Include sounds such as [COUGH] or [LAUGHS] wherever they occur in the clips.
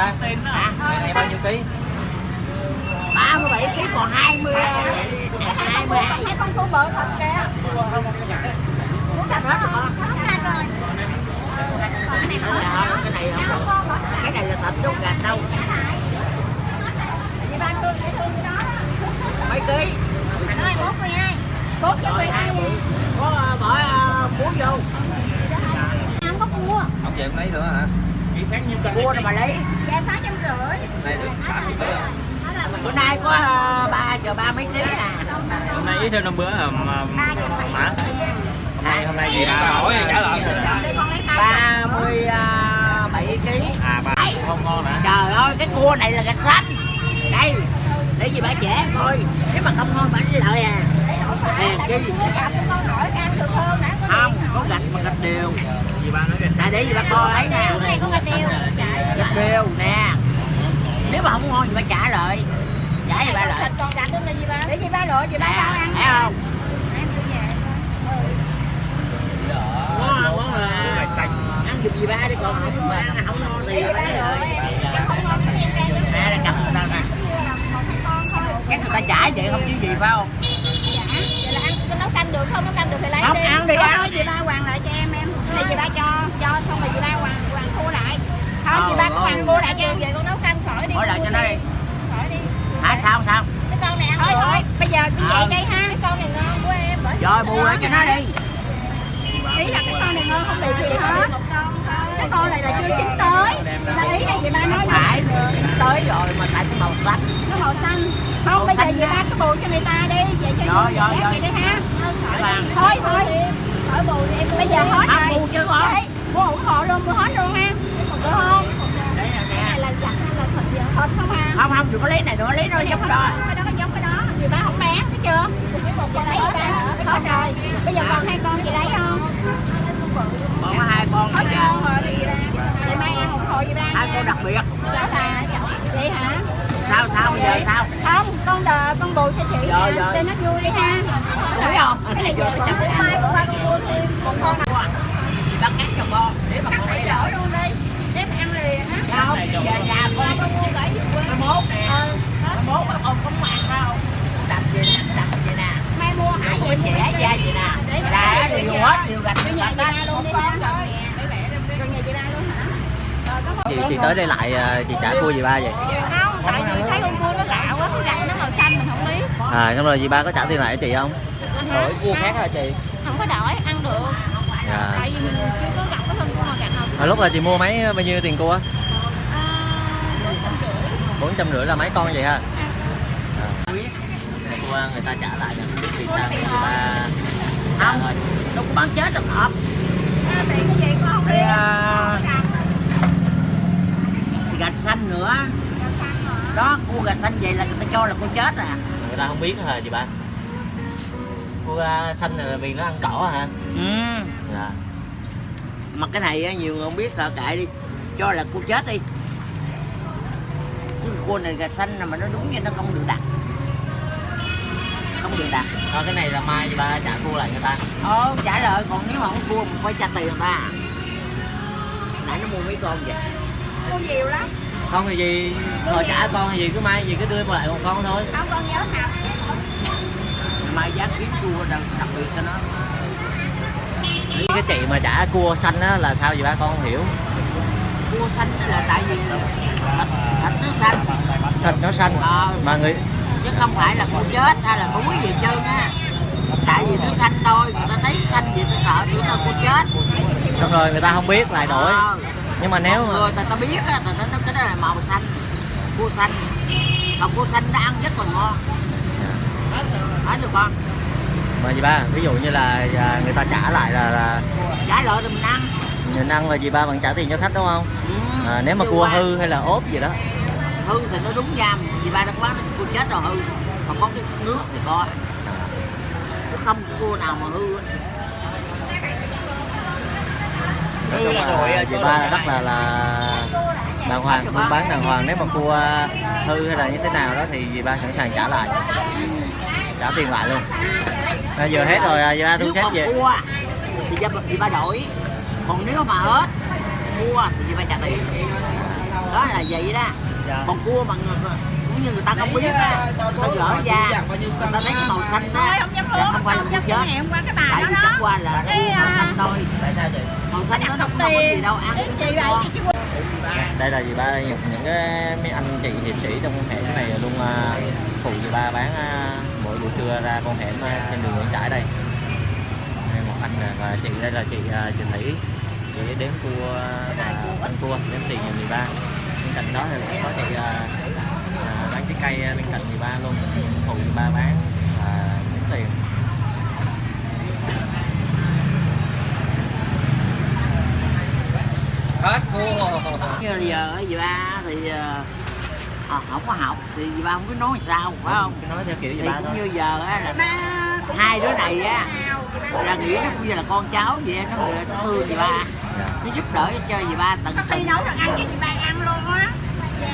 ba À, Người này bao nhiêu ký 37 kg còn 20 22 Mấy con cua bự thật kìa. Muốn Không ra rồi. cái này không cái cái này là thịt đâu gạch đâu Chị ba thương để thương cái đó. mấy ký Rồi, 4 12. 4 với rồi 12. hai bự có ờ, bỏ ờ, muối vô Không có cua. Không vậy em lấy nữa hả cua rồi mà lấy Dạ 650. Này được 80 ký không bữa nay có ờ, ba giờ ba mấy ký à ít hơn hôm bữa mà mà hôm nay hôm nay gì ba hỏi trả lời ba mươi ờ, bảy ký. À ba không ngon hả? Trời ơi cái cua này là gạch xanh. Đây để gì bà trẻ coi. Nếu mà không ngon bà lấy lợi à. Hèn nè. không có gạch mà gạch đều. Gì ba nói cái à để gì bà coi ấy nè. Cái này có gạch đều. Nè. Nếu mà không ngon thì bà trả lợi trả gì bà lợi Thịt còn gạch luôn gì ba? Ba lựa, gì ba bao ăn. thấy không Em cứ về. món món là ăn giùm gì ba đi còn không mà ăn không ngon thì lấy lợi Không ngon thì em ra cho nè là cầm người ta nè người trả vậy không chứ gì phải không Dạ. Vậy là ăn nấu canh được không? Nấu canh được thì lấy Không, đi. ăn đi, Thôi, ăn. chị ba hoàng lại cho em em. Đây chị ba cho, cho xong rồi chị ba hoàng hoàng thu lại. Không, chị ba Ờ, có hoàng ờ. mua lại cho em về con nấu canh khỏi đi. Hỏi lại cho nó đi. Khỏi đi. hả sao sao Cái con này ăn thôi thôi. Bây giờ như Ờ. vậy đây ha. Cái con này ngon của em. bởi rồi cái bù lại cho nó đi Ý là cái con này ngon không bị gì hết. Cái con này là chưa chín tới. Là ý là chị ba nói phải tới rồi mà tại cái màu xanh nó màu xanh. Không, Màu bây giờ chị nha. ba cứ bù cho người ta đi. Vậy cho Rồi, rồi, rồi. vậy đi ha. Thôi thôi. Khỏi bù đi em. Bây giờ hết rồi. bù con. Đấy, Mua ủng hộ luôn, mua hết luôn ha. Được không? Cái này là giặt hay là thịt gì? Thịt không ha? không không đừng có lấy này nữa lấy nó giống đó Cái đó, cái giống cái đó. Chị ba không bán, thấy chưa? Chị lấy ba. Hết rồi. Bây giờ còn hai con chị lấy không? còn có hai con nữa con thì để mai ăn ủng hộ chị ba hai con đặc biệt Đó là vậy hả? sao sao giờ sao Không, con đờ, con bù cho chị Rồi, rồi. cho nó vui đi ha. Thấy không? Cái này vừa chấm mai của ba con mua thêm một con nào. chị bắt cắt cho con để mà con lấy lợi luôn đi. Để mà ăn liền á. không giờ nhà con Con mua gửi về quê. mốt nè mai mốt mà con không ăn đâu đặt vậy nè đặt vậy nè nè là đều hết đều gạch chị chị ba luôn hả? Rồi có một chị chị tới đây lại à, chị trả cua gì ba vậy? Không tại vì thấy con cua nó lạ quá cái gạch nó màu xanh mình không biết. À xong rồi gì ba có trả tiền lại cho chị không? Đổi cua khác hả chị? Không có đổi ăn được. Dạ tại vì mình chưa có gặp cái thân cua mà gạch nào hồi lúc là chị mua mấy bao nhiêu tiền cua? À, bốn trăm rưỡi. Là mấy con vậy ha người ta trả lại cho biết vì sao? Người ta không. thôi lúc bán chết được hộp à, thì cái gì con biết à, gạch xanh nữa. Đó cua gạch xanh vậy là người ta cho là cua chết à. Người ta không biết hả chị ba? Cua xanh là vì nó ăn cỏ hả? Ừ. Dạ. Mà cái này á, nhiều người không biết sợ kệ đi. Cho là cua chết đi. Cái cua này gạch xanh là mà nó đúng như nó không được đặt không được đặt. Thôi cái này là mai chị ba trả cua lại người ta. Ờ trả lời còn nếu mà không cua mình phải trả tiền người ta. Nãy nó mua mấy con vậy? Cua nhiều lắm. Không thì gì? Hồi trả con thì gì cứ mai gì cứ đưa lại một con thôi. Không con nhớ nào mai giá kiếm cua đặc, đặc biệt cho nó. Cái chị mà trả cua xanh á là sao vậy ba? Con không hiểu. Cua xanh là tại vì thịt, thịt nó xanh. Thịt nó xanh. Ờ, mà người chứ không phải là cua chết hay là túi gì trơn á. Tại vì nó xanh thôi người ta thấy xanh gì ta sợ tưởng là cua chết. Xong rồi người ta không biết lại đổi. Ờ, nhưng mà nếu mà người ta ta biết á ta ta cái đó là màu xanh. Cua xanh. Còn cua xanh nó ăn rất là ngon. Hết được con. Mà gì ba ví dụ như là à, người ta trả lại là, là trả lợi thì mình ăn. Mình ăn là gì ba bạn trả tiền cho khách đúng không? Ừ. à, nếu mà Chứ cua hư hay là ốp gì đó hư thì nó đúng giam vì ba đã quán nó cua chết rồi hư. Còn có cái nước thì có. Chứ không cua nào mà hư. Á. nói chung là gì ba là rất là là đàng hoàng buôn bán đàng hoàng. Nếu mà cua hư hay là như thế nào đó thì dì ba sẵn sàng trả lại. Trả tiền lại luôn. À, giờ hết rồi à, dì ba thu xếp về. cua thì ba, thì ba đổi. Còn nếu mà hết cua thì ba trả tiền. Đó là vậy đó dạ. Còn cua mà người- cũng như người ta không biết á. người ta gỡ ra người ta thấy cái màu xanh đó không phải là không chết. hẹn qua cái bà tại đó vì chắc đó qua là Cái, cua màu à, xanh thôi. Tại sao chị màu xanh nó không có gì đâu ăn cũng ngon. vậy chứ đây là dì ba? Những, những cái mấy anh chị hiệp sĩ trong con hẻm này luôn à, phụ dì ba bán à, mỗi buổi trưa ra con hẻm trên đường Nguyễn Trãi đây. Đây một anh và chị đây là chị à, chị Thủy. Chị đếm cua và ăn cua đếm tiền nhà dì ba cạnh đó thì cũng có chị à, à, bán trái cây bên cạnh dì ba luôn phụ dì ba bán và đếm tiền. Hết cua giờ á, dì ba thì ờ, ờ, không có học thì dì ba không biết nói sao phải không nói theo kiểu dì thì ba cũng thôi. như giờ á là hai đứa này á là nghĩ nó cũng như là con cháu vậy nó người nó thương dì ba nó giúp đỡ cho dì ba tận tình nấu được ăn cho chị ba ăn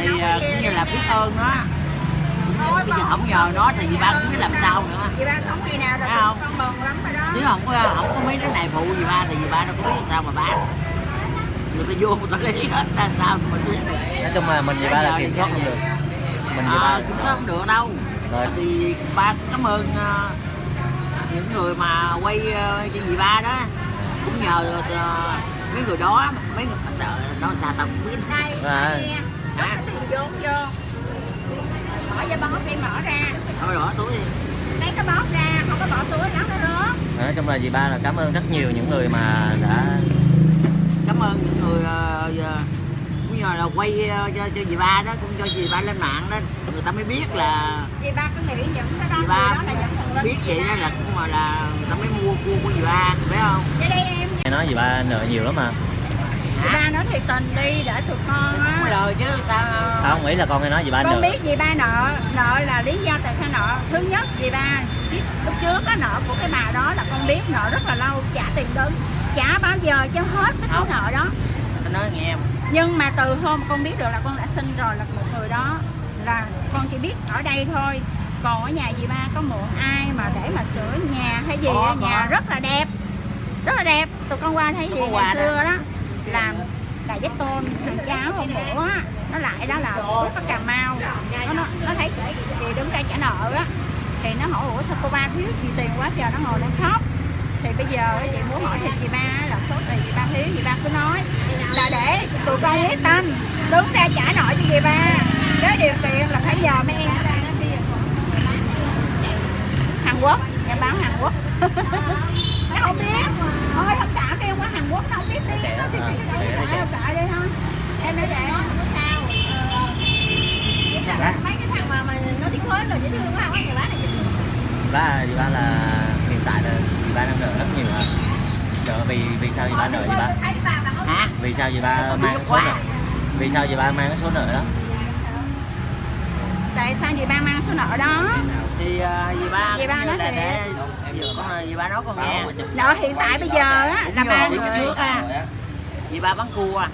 thì cái cũng kia như là biết ơn nó Thôi, bây giờ không nhờ nó thì dì ba cũng biết làm sao nữa. Chị ba sống khi nào rồi Thấy không? con bần lắm rồi đó. Nếu không có không có mấy đứa này phụ dì ba thì dì ba đâu có biết làm sao mà bán. Người ta vô người ta lấy hết làm sao mà mình biết nói chung là mình dì ba là kiểm soát không được mình dì ba à, cũng không được đâu. Rồi. thì ba cảm ơn ờ, những người mà quay ờ, cho dì ba đó. Cũng nhờ ờ, mấy người đó mấy người nó xà tầm biết. À. nó tiền vốn vô. Bỏ vô bóp đi mở ra. Thôi đổ túi đi. Lấy cái bóp ra không có bỏ túi đó nữa nói chung là dì ba là cảm ơn rất nhiều những người mà đã cảm ơn những người ờ, giờ cũng nhờ là quay ờ, cho cho dì ba đó cũng cho dì ba lên mạng đó. Người ta mới biết là chị ba cứ nghĩ những cái đó dì gì ba đó là những biết vậy đó là cũng mà là người ta mới mua cua của dì ba phải không? Vậy đây em. Nghe nói dì ba nợ nhiều lắm mà chị ba nói thiệt tình đi để tụi con không á lời chứ tao không nghĩ là con nghe nói dì ba con biết gì ba nợ nợ là lý do tại sao nợ. Thứ nhất gì ba biết lúc trước á nợ của cái bà đó là con biết nợ rất là lâu trả tiền đứng trả bao giờ cho hết cái số Không. nợ đó. Tao nói nghe em nhưng mà từ hôm con biết được là con đã sinh rồi là một người đó là con chỉ biết ở đây thôi. Còn ở nhà dì ba có mượn ai mà để mà sửa nhà hay gì á, nhà có. rất là đẹp. Rất là đẹp. Tụi con qua thấy gì ngày xưa đó làm đại giác tôn thằng cháu hôm bữa á nó lại đó là quốc ở cà mau. Nó nó, nó thấy chị đứng ra trả nợ á thì nó hỏi ủa sao cô ba thiếu gì tiền quá trời? Nó ngồi lên khóc. Thì bây giờ chị muốn hỏi thì chị ba là số tiền chị ba thiếu chị ba cứ nói là để tụi con quyết tâm đứng ra trả nợ cho chị ba. Với điều kiện là phải giờ mấy em Hàn Quốc nhà báo Hàn Quốc. [LAUGHS] Nó không biết. Thôi không trả Hàn Quốc nó không biết tiếng nó thì chị Để đi, thôi em nói vậy không có sao Dạ. mấy cái thằng mà mà nó tiếng khối là dễ thương quá không có nhà bán này dễ thương dì ba dì ba là hiện tại là dì ba đang nợ rất nhiều hả? Nợ vì vì sao dì ba nợ dì ba? Hả? Vì sao dì ba Không mang số nợ? Vì sao dì ba mang cái số nợ đó sao chị ba mang số nợ đó? Thì uh, dì ba Dì ba nói là để dì dì ba nói con nghe. nợ hiện tại bây giờ á là ba trước á. dì ba bán cua.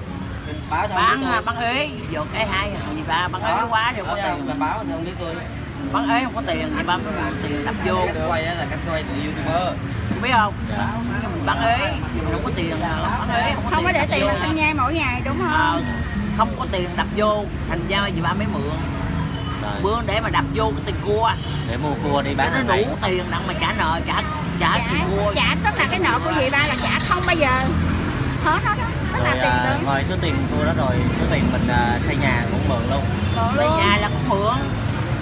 Báo sao bán à, bán ế. Vô cái hai dì ba bán ế quá không có tiền. ta báo sao không biết tôi? Bán ế không có tiền dì ba mới mượn tiền đập vô. Quay á là cách quay từ youtuber. Biết không? Mình bán ế. Thì mình không có tiền bán ế không có không có để tiền mà xăng nhai mỗi ngày đúng Ờ, không? không có tiền đập vô. Thành ra dì ba mới mượn rồi mượn để mà đập vô cái tiền cua để mua cua đi bán nó đủ tiền đặng mà trả nợ trả trả trả tiền cua. trả tức là cái nợ của chị ba là trả không bao giờ. Hết hết đó tức là rồi tiền à, ngoài số tiền cua đó rồi số tiền mình à, xây nhà cũng mượn luôn. Luôn. nhà là cũng mượn.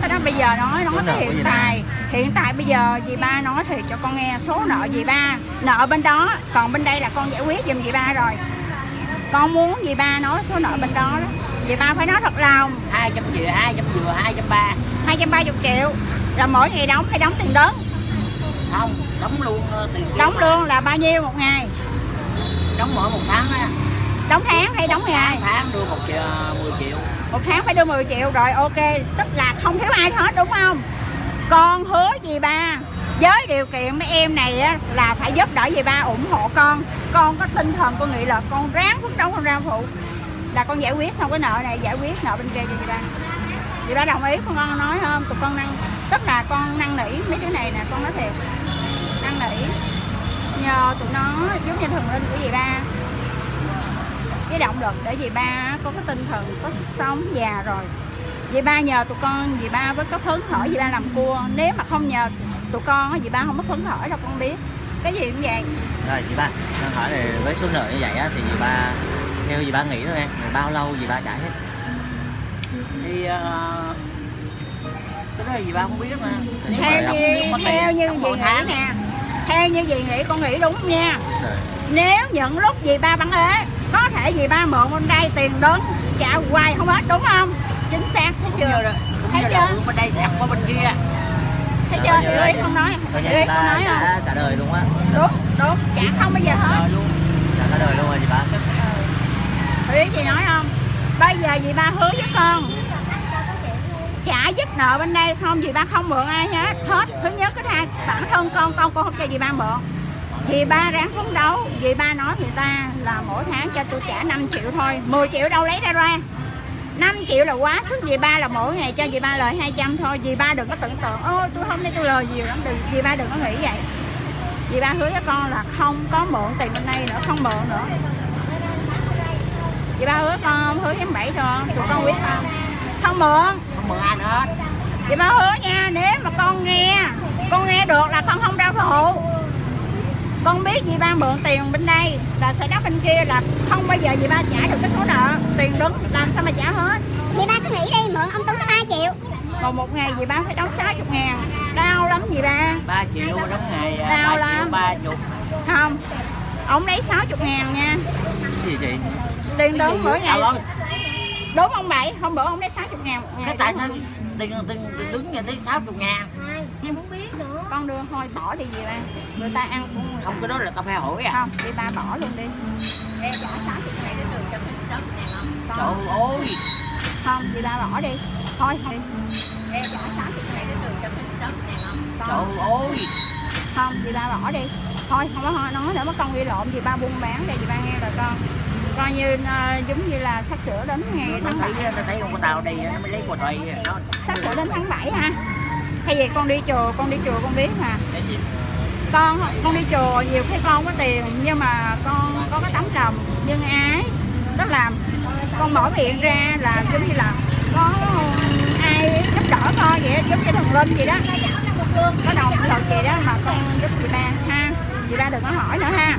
Thế đó bây giờ nói nói cái hiện dì tại. Hiện tại bây giờ dì ba nói thì cho con nghe số nợ dì ba. Nợ bên đó còn bên đây là con giải quyết giùm dì ba rồi. Con muốn dì ba nói số nợ bên đó đó dì ba phải nói thật lòng. Hai trăm triệu hai trăm vừa hai trăm ba. 230 triệu. Rồi mỗi ngày đóng hay đóng tiền đứng không đóng luôn ờ, tiền đóng mà. lương là bao nhiêu một ngày? Đóng mỗi một tháng á. Đóng tháng hay đóng ngày? tháng tháng đưa một triệu mười triệu. Một tháng phải đưa 10 triệu. Rồi ok tức là không thiếu ai hết đúng không? Con hứa gì ba? Với điều kiện mấy em này á, là phải giúp đỡ gì ba ủng hộ con. Con có tinh thần con nghĩ là con ráng phấn đấu con ra phụ là con giải quyết xong cái nợ này giải quyết nợ bên kia cho chị ba chị ba đồng ý con con nói không tụi con năng tức là con năn nỉ mấy đứa này nè con nói thiệt năn nỉ. Nhờ tụi nó giúp cho thần linh của dì ba. Cái động lực để dì ba có cái tinh thần có sức sống già rồi. Dì ba nhờ tụi con dì ba với có phấn khởi dì ba làm cua. Nếu mà không nhờ tụi con dì ba không có phấn khởi đâu con biết. Cái gì cũng vậy. Rồi chị ba con hỏi là với số nợ như vậy á, thì dì ba theo chị ba nghĩ thôi em bao lâu chị ba trả hết. Thì ờ, cái đó gì ba không biết mà. Theo như theo như một nghĩ nè. Theo như dì nghĩ con nghĩ đúng nha. Rồi. Nếu những lúc dì ba bắn ế có thể dì ba mượn bên đây tiền đến trả hoài không hết đúng không? Chính xác thấy chưa? cũng Thấy chưa? bên đây ăn qua bên kia. Thấy Rồi, chưa? hiểu ý không nói hiểu ý không nói không? cả đời luôn á. Đúng đúng trả không bao giờ hết. Rồi cả đời luôn rồi chị ba ý, chị nói không? Bây giờ dì ba hứa với con? Trả giúp nợ bên đây xong dì ba không mượn ai hết. Hết. Thứ nhất, cái hai, bản thân con con con không cho dì ba mượn. Dì ba ráng phấn đấu. Dì ba nói người ta là mỗi tháng cho tôi trả 5 triệu thôi. 10 triệu đâu lấy ra ra. 5 triệu là quá sức. Dì ba là mỗi ngày cho dì ba lời 200 thôi. Dì ba đừng có tưởng tượng. Ôi, tôi không lấy tôi lời nhiều lắm. Đừng dì ba đừng có nghĩ vậy. Dì ba hứa với con là không có mượn tiền bên đây nữa, không mượn nữa dì ba hứa con không hứa với em bảy rồi tụi con biết không? Không mượn. Không mượn ai nữa. Chị ba hứa nha, nếu mà con nghe Con nghe được là con không đau phụ Con biết dì ba mượn tiền bên đây Là sẽ đắp bên kia là không bao giờ dì ba trả được cái số nợ. Tiền đứng làm sao mà trả hết? Dì ba cứ nghĩ đi, mượn ông Tuấn 3 triệu. Còn một ngày dì ba phải đóng 60 ngàn. Đau lắm dì ba. Ba triệu đóng ngày à, Đau ba triệu lắm. ba chục. Không Ông lấy 60 ngàn nha. Cái gì chị Tiền đứng mỗi ngày. Đúng ông Bảy, hôm bữa ông lấy 60 ngàn thế tại sao tiền tiền tiền đứng nhà tới 60 ngàn? Dì muốn biết nữa. Con đưa thôi bỏ đi dì ba. Người ta ăn cũng người không cái đó là tao phải hỏi à? Không, dì ba bỏ luôn đi. Em trả 60 ngàn đến đường cho mình 60 ngàn không? Trời ơi. Không chị ba bỏ đi. Thôi không em trả sáu chục ngàn đến đường cho mình sáu ngàn không trời ơi. Không chị ba bỏ đi. Thôi không có nói nữa mất con ghi lộn. Chị ba buôn bán đây chị ba nghe rồi con coi như ờ, giống như là sắp sửa đến ngày tháng bảy. nó thấy con tàu đi nó mới lấy của nó sắp sửa đến tháng 7 ha. Hay vậy con đi chùa con đi chùa con biết mà. Con con đi chùa nhiều khi con có tiền nhưng mà con có cái tấm lòng nhân ái đó là con mở miệng ra là giống như là có ai giúp đỡ con vậy giống như thần linh vậy đó. Có đồng lực gì đó mà con giúp chị ba ha. Chị ba đừng có hỏi nữa ha